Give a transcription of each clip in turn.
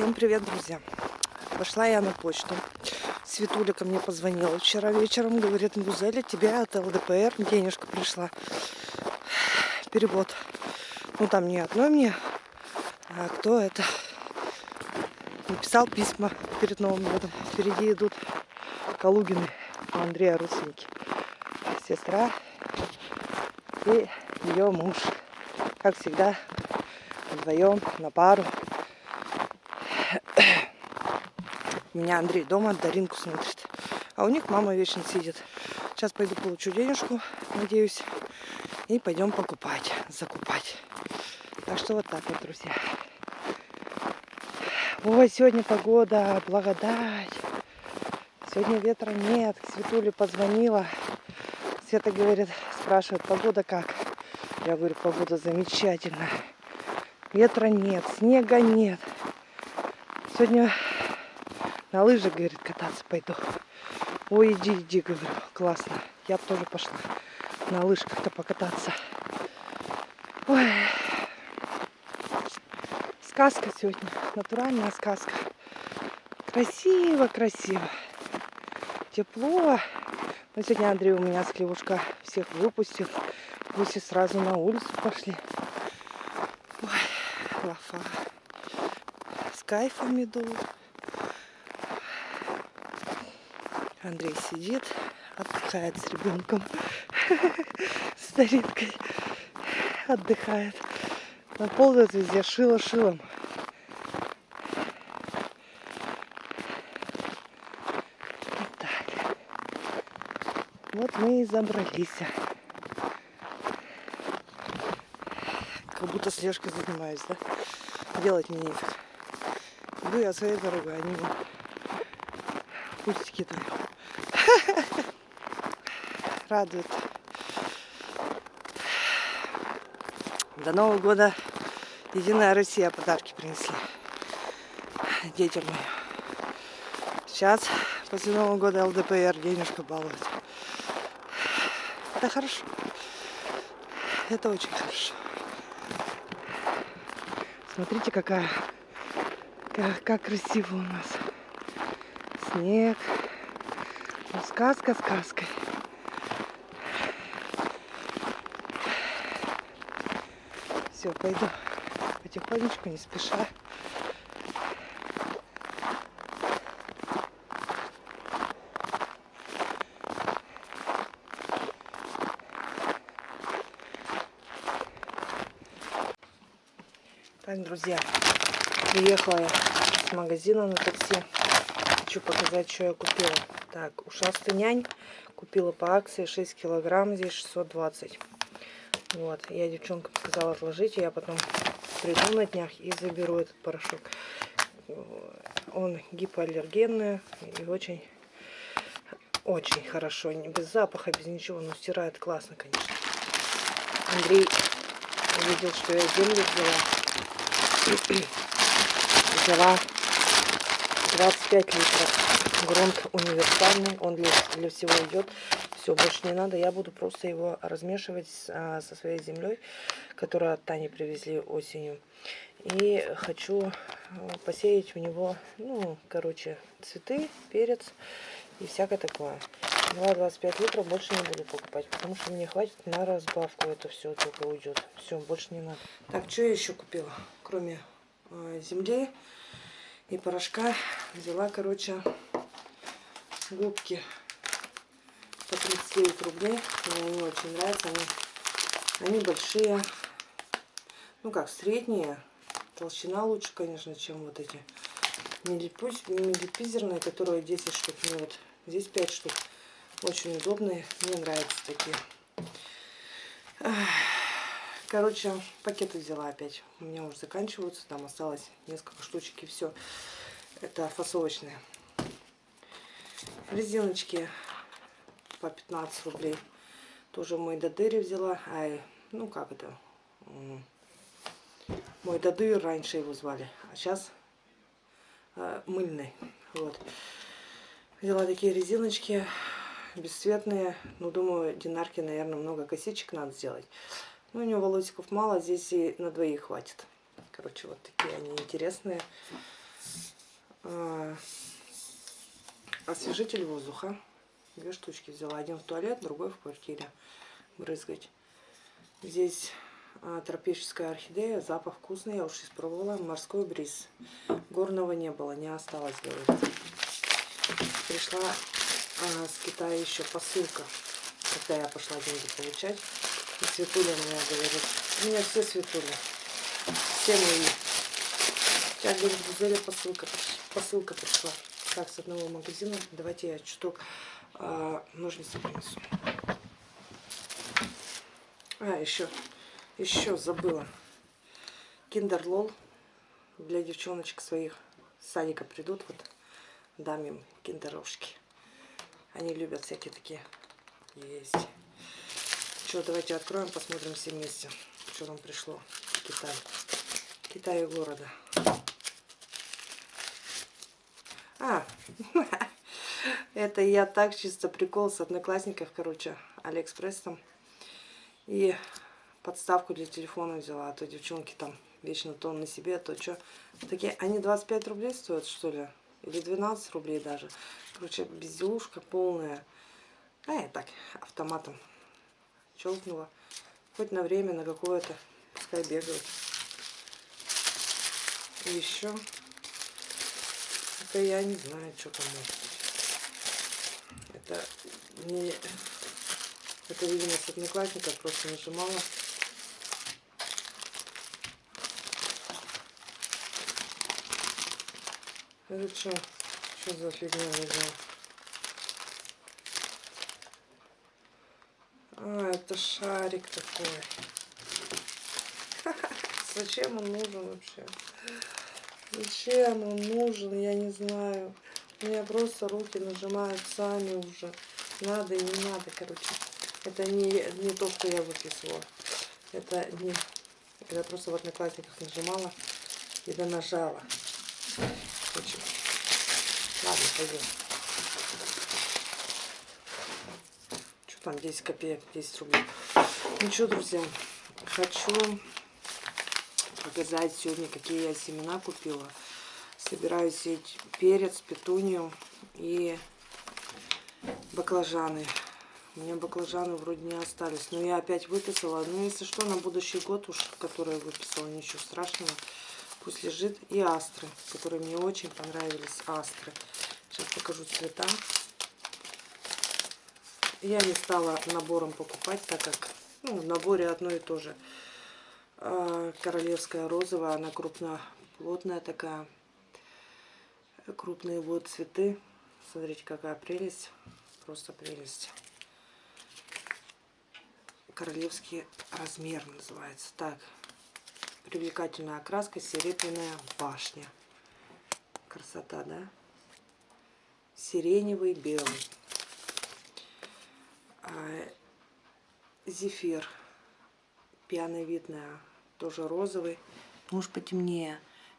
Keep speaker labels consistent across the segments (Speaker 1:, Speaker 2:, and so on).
Speaker 1: Всем привет, друзья! Пошла я на почту. Светуля ко мне позвонила вчера вечером. Говорит, Гузеля, тебе от ЛДПР денежка пришла. Перевод. Ну, там не одной мне, а кто это? Написал письма перед Новым годом. Впереди идут Калугины у Андрея родственники. Сестра и ее муж. Как всегда, вдвоем, на пару. У меня Андрей дома, Даринку смотрит. А у них мама вечно сидит. Сейчас пойду получу денежку, надеюсь. И пойдем покупать, закупать. Так что вот так вот, друзья. Ой, сегодня погода, благодать. Сегодня ветра нет. К Светуле позвонила. Света говорит, спрашивает, погода как? Я говорю, погода замечательная. Ветра нет, снега нет. Сегодня на лыжах, говорит, кататься пойду. Ой, иди, иди, говорю, классно. Я бы тоже пошла на лыжках-то покататься. Ой. Сказка сегодня, натуральная сказка. Красиво, красиво. Тепло. Но сегодня Андрей у меня с Клевушка всех выпустил. Гуси сразу на улицу пошли. Ой, лафа кайфом иду. Андрей сидит, отдыхает с ребенком, с Даринкой. Отдыхает. На ползает везде, шило шилом. Вот так. Вот мы и забрались. Как будто слежкой занимаюсь, да? Делать мне нефиг. Иду я своей дорогой, они пустики там. Радует. До Нового года Единая Россия подарки принесли детям моим. Сейчас, после Нового года, ЛДПР денежку балует. Это хорошо. Это очень хорошо. Смотрите, какая как, как красиво у нас. Снег. Сказка сказкой. Все, пойду потихонечку, не спеша. Так, друзья, приехала я с магазина на такси. Хочу показать, что я купила. Так, ушастый нянь. Купила по акции 6 килограмм, здесь 620. Вот, я девчонкам сказала отложить, я потом приду на днях и заберу этот порошок. Он гипоаллергенный и очень, очень хорошо. Без запаха, без ничего, но стирает классно, конечно. Андрей увидел, что я землю взяла взяла 25 литров. Грунт универсальный, он для, для всего идет. Все, больше не надо. Я буду просто его размешивать а, со своей землей, которую от Тани привезли осенью. И хочу а, посеять в него, ну, короче, цветы, перец и всякое такое. Взяла 25 литров, больше не буду покупать, потому что мне хватит на разбавку. Это все только уйдет. Все, больше не надо. Так, что я еще купила? Кроме э, земли и порошка, взяла, короче, губки по 39 рублей. Мне они очень нравятся. Они, они большие. Ну как, средние. Толщина лучше, конечно, чем вот эти миллипизерные, которые 10 штук. Ну вот, здесь 5 штук. Очень удобные. Мне нравятся такие. Короче, пакеты взяла опять. У меня уже заканчиваются. Там осталось несколько штучек и все. Это фасовочные. Резиночки по 15 рублей. Тоже мой додыри взяла. Ай, ну как это? Мой додыр раньше его звали. А сейчас э, мыльный. Вот. Взяла такие резиночки бесцветные. Ну, думаю, динарки, наверное, много косичек надо сделать. Ну, у него волосиков мало, здесь и на двоих хватит. Короче, вот такие они интересные. а, освежитель воздуха. Две штучки взяла. Один в туалет, другой в квартире брызгать. Здесь а, тропическая орхидея, запах вкусный, я уж испробовала. Морской бриз. Горного не было, не осталось, говорит. Пришла а, с Китая еще посылка, когда я пошла деньги получать. И Светуля мне говорит, у меня все Светуля, все мои. Сейчас, говорит, Гузеля посылка, посылка пришла. Так, с одного магазина. Давайте я чуток а, ножницы принесу. А, еще, еще забыла. Киндер Лол для девчоночек своих с садика придут, вот дам им киндеровшки. Они любят всякие такие есть. Что, давайте откроем, посмотрим все вместе, что нам пришло в Китай. Китай города. А, это я так чисто прикол с одноклассников, короче, Алиэкспресс там. И подставку для телефона взяла, а то девчонки там вечно то на себе, а то что. Такие, они 25 рублей стоят, что ли? Или 12 рублей даже. Короче, безделушка полная. А я так, автоматом щелкнула. Хоть на время, на какое-то, пускай бегают. И еще, это я не знаю, что там может быть. Это не... Это, видимо, с одноклассника просто нажимала. Это что? Что за фигня лежала? А, это шарик такой. Зачем он нужен вообще? Зачем он нужен, я не знаю. У меня просто руки нажимают сами уже. Надо и не надо, короче. Это не, не то, что я выписывала. Это не... Это просто в одноклассниках нажимала и нажала. Короче. Ладно, пойдем. Там, 10 копеек, 10 рублей. Ну что, друзья, хочу показать сегодня, какие я семена купила. Собираюсь сеять перец, петунию и баклажаны. У меня баклажаны вроде не остались. Но я опять выписала. Ну, если что, на будущий год уж, который я выписала, ничего страшного. Пусть лежит. И астры, которые мне очень понравились. Астры. Сейчас покажу цвета. Я не стала набором покупать, так как ну, в наборе одно и то же. А, королевская розовая, она крупноплотная такая. Крупные вот цветы. Смотрите, какая прелесть. Просто прелесть королевский размер называется. Так, привлекательная окраска, серебряная башня. Красота, да? Сиреневый, белый. А, зефир. Пьяновидная, тоже розовый. Может потемнее.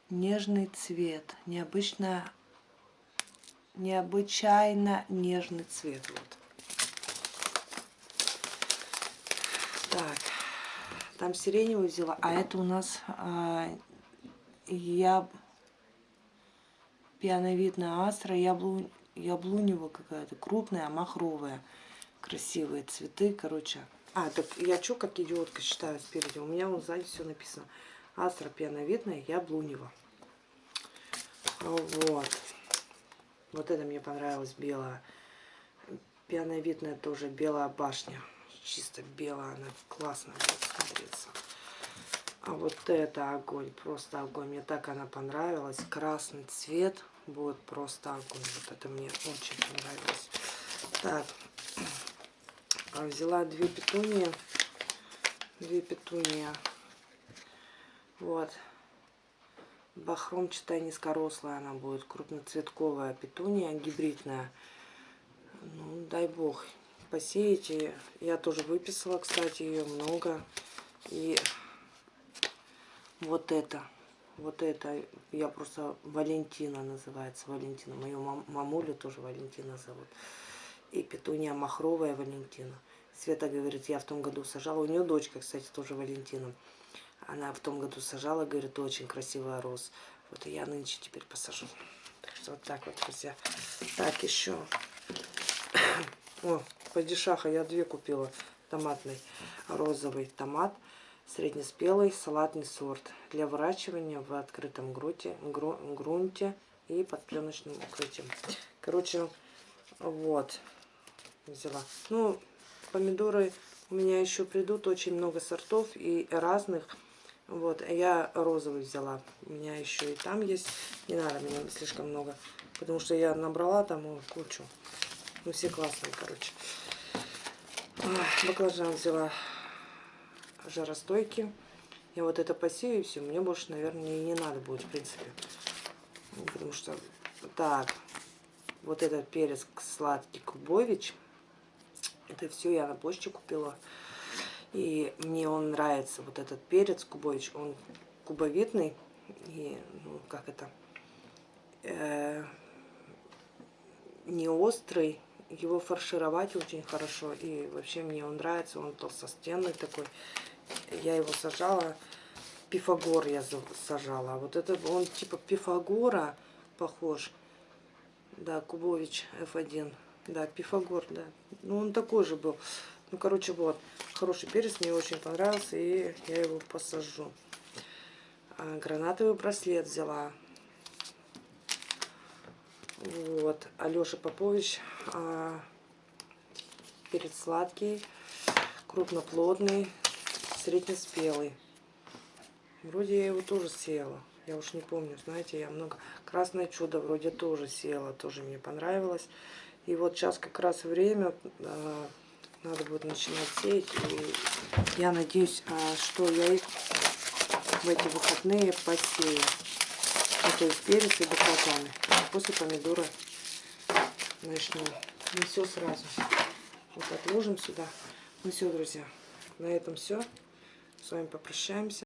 Speaker 1: Нежный цвет. Необычно, необычайно нежный цвет. Вот. Так, там сиреневую взяла, а это у нас а, я пьяновидная астра, яблу, яблунева какая-то, крупная, махровая, красивые цветы, короче. А, так я что, как идиотка считаю спереди? У меня вот сзади все написано. Астра пьяновидная, яблунева. Вот. Вот это мне понравилось, белая. Пьяновидная тоже, белая башня чисто белая, она классно будет смотреться. А вот это огонь, просто огонь. Мне так она понравилась. Красный цвет будет просто огонь. Вот это мне очень понравилось. Так, а взяла две петунии. Две петунии. Вот. Бахромчатая низкорослая она будет. Крупноцветковая петуния, гибридная. Ну, дай бог, посеете. Я тоже выписала, кстати, ее много. И вот это, вот это, я просто Валентина называется, Валентина. Мою мам, мамулю тоже Валентина зовут. И петуния махровая Валентина. Света говорит, я в том году сажала. У нее дочка, кстати, тоже Валентина. Она в том году сажала, говорит, очень красивая роз. Вот и я нынче теперь посажу. Так что вот так вот, друзья. Так, еще. О, падишаха я две купила. Томатный, розовый томат. Среднеспелый салатный сорт. Для выращивания в открытом грунте, гру, грунте и под пленочным укрытием. Короче, вот. Взяла. Ну, помидоры у меня еще придут. Очень много сортов и разных. Вот, я розовый взяла. У меня еще и там есть. Не надо мне слишком много. Потому что я набрала там кучу. Ну, все классные, короче. Баклажан взяла жаростойкий. Я вот это посею и все. Мне больше, наверное, и не надо будет, в принципе. Потому что... Так. Вот этот перец сладкий Кубович. Это все я на почте купила. И мне он нравится, вот этот перец Кубович. Он кубовидный. И, ну, как это... Э, не острый. Его фаршировать очень хорошо. И вообще мне он нравится. Он толстостенный такой. Я его сажала. Пифагор я сажала. А Вот это он типа Пифагора похож. Да, Кубович F1. Да, Пифагор, да. Ну, он такой же был. Ну, короче, вот. Хороший перец, мне очень понравился, и я его посажу. А, гранатовый браслет взяла. Вот. Алеша Попович. а, перец сладкий, крупноплодный, среднеспелый. Вроде я его тоже сеяла. Я уж не помню, знаете, я много... Красное чудо вроде тоже сеяла, тоже мне понравилось. И вот сейчас как раз время, а, надо будет начинать сеять. И я надеюсь, а, что я их в эти выходные посею. Ну, то есть перец и баклажаны. После помидора начну. Не все сразу. Вот отложим сюда. Ну все, друзья, на этом все. С вами попрощаемся.